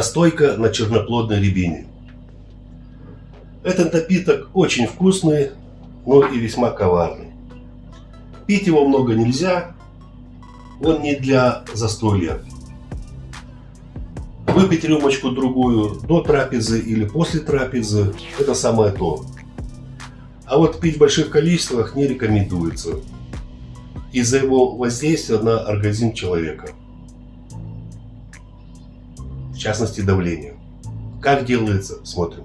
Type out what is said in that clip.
Настойка на черноплодной рябине. Этот напиток очень вкусный, но и весьма коварный. Пить его много нельзя, он не для застолья. Выпить рюмочку другую до трапезы или после трапезы – это самое то. А вот пить в больших количествах не рекомендуется из-за его воздействия на организм человека в частности давление. Как делается, смотрим.